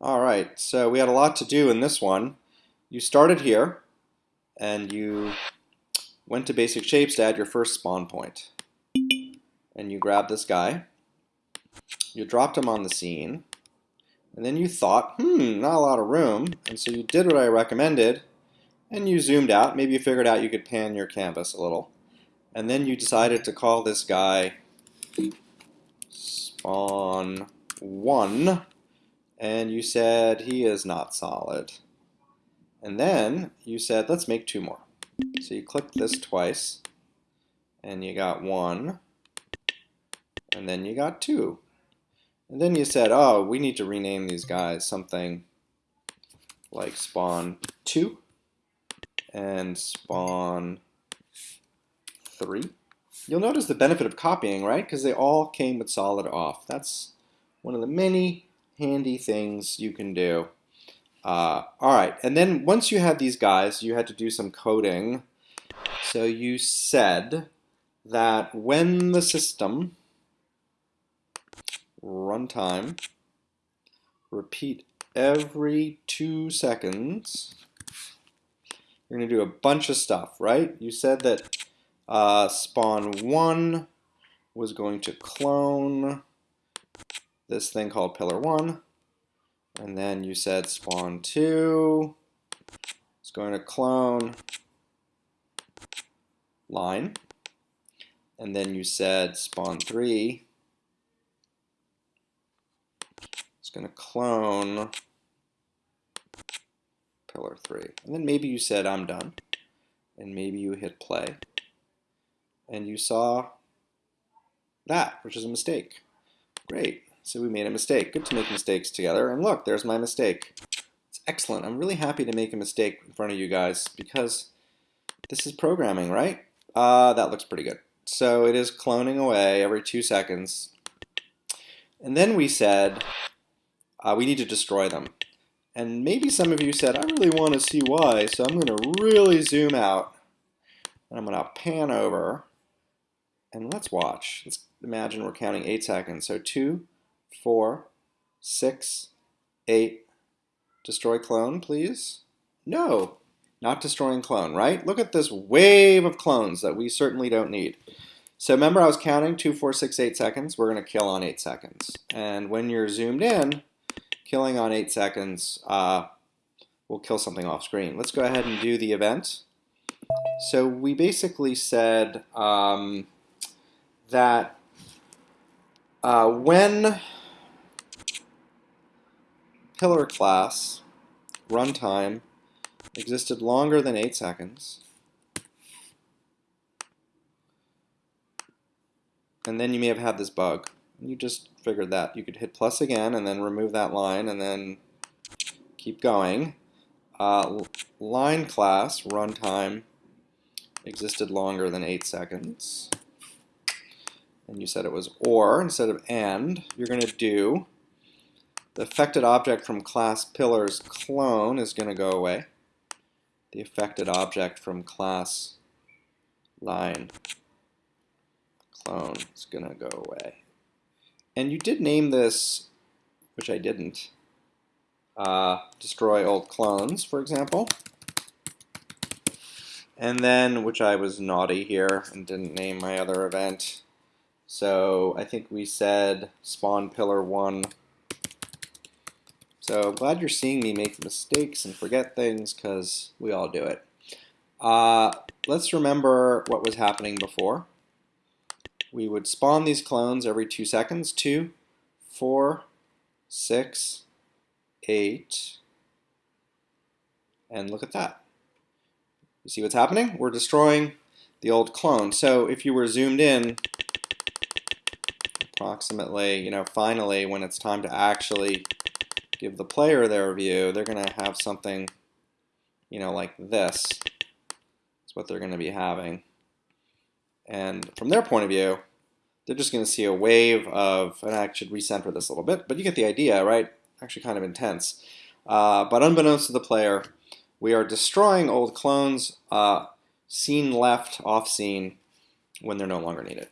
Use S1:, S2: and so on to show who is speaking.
S1: All right, so we had a lot to do in this one. You started here, and you went to basic shapes to add your first spawn point. And you grabbed this guy, you dropped him on the scene, and then you thought, hmm, not a lot of room, and so you did what I recommended, and you zoomed out. Maybe you figured out you could pan your canvas a little. And then you decided to call this guy spawn 1 and you said he is not solid. And then you said, let's make two more. So you clicked this twice, and you got one, and then you got two. And then you said, oh, we need to rename these guys something like spawn 2 and spawn 3. You'll notice the benefit of copying, right? Because they all came with solid off. That's one of the many handy things you can do. Uh, all right, and then once you had these guys, you had to do some coding. So you said that when the system runtime repeat every two seconds, you're going to do a bunch of stuff, right? You said that uh, spawn one was going to clone this thing called pillar one. And then you said spawn two. It's going to clone line. And then you said spawn three. It's going to clone pillar three. And then maybe you said I'm done. And maybe you hit play. And you saw that, which is a mistake. Great. So we made a mistake. Good to make mistakes together. And look, there's my mistake. It's excellent. I'm really happy to make a mistake in front of you guys because this is programming, right? Uh, that looks pretty good. So it is cloning away every two seconds. And then we said uh, we need to destroy them. And maybe some of you said, I really want to see why, so I'm going to really zoom out. And I'm going to pan over. And let's watch. Let's imagine we're counting eight seconds. So two, four, six, eight. Destroy clone, please. No, not destroying clone, right? Look at this wave of clones that we certainly don't need. So remember I was counting two, four, six, eight seconds. We're going to kill on eight seconds. And when you're zoomed in, killing on eight seconds uh, will kill something off screen. Let's go ahead and do the event. So we basically said um, that uh, when pillar class runtime existed longer than 8 seconds. And then you may have had this bug. You just figured that. You could hit plus again and then remove that line and then keep going. Uh, line class runtime existed longer than 8 seconds. And you said it was or instead of and. You're going to do the affected object from class pillars clone is going to go away. The affected object from class line clone is going to go away. And you did name this, which I didn't, uh, destroy old clones, for example. And then, which I was naughty here and didn't name my other event. So I think we said spawn pillar 1 so glad you're seeing me make mistakes and forget things because we all do it. Uh, let's remember what was happening before. We would spawn these clones every two seconds. Two, four, six, eight, and look at that. You see what's happening? We're destroying the old clone. So if you were zoomed in, approximately, you know, finally, when it's time to actually give the player their view, they're going to have something, you know, like this. That's what they're going to be having. And from their point of view, they're just going to see a wave of, and I should recenter this a little bit, but you get the idea, right? Actually kind of intense. Uh, but unbeknownst to the player, we are destroying old clones, uh, scene left, off scene, when they're no longer needed.